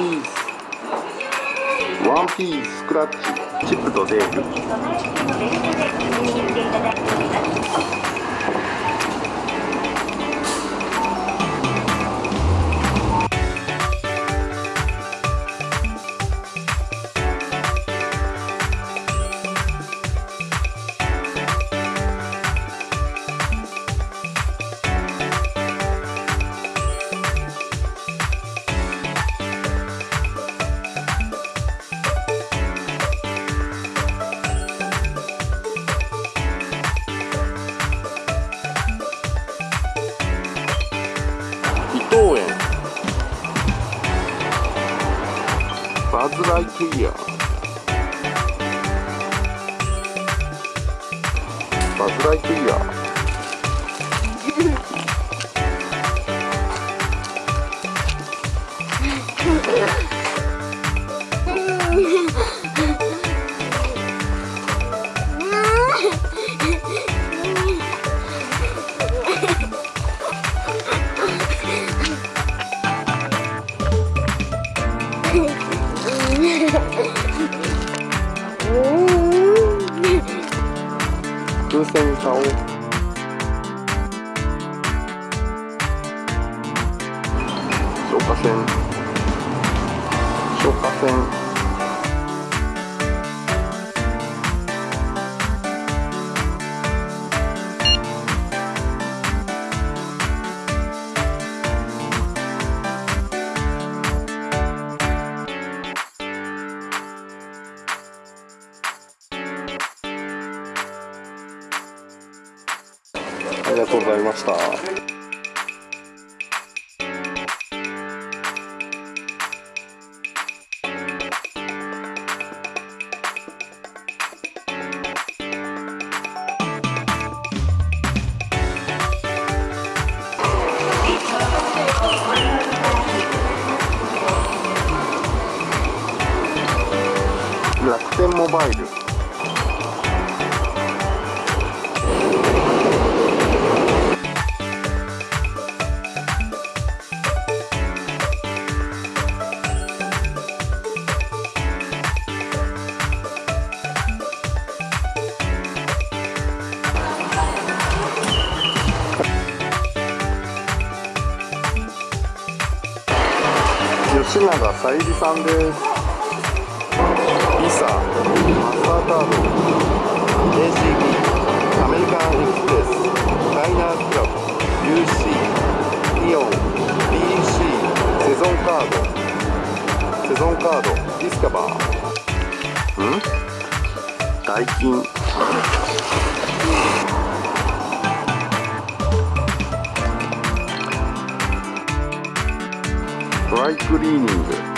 ピース。ワンピーススクラッチ。チップとデール。バズ・ライトイヤーバズ・ライトイヤー風船買おう消火栓。消火栓。がとうございました。楽天モバイル永小百合さんです。ビサマスターカード JCB アメリカンエクスプレスダイナークラブ UC イオン BC セゾンカード。セゾンカードディスカバー。ん？ダイ right good.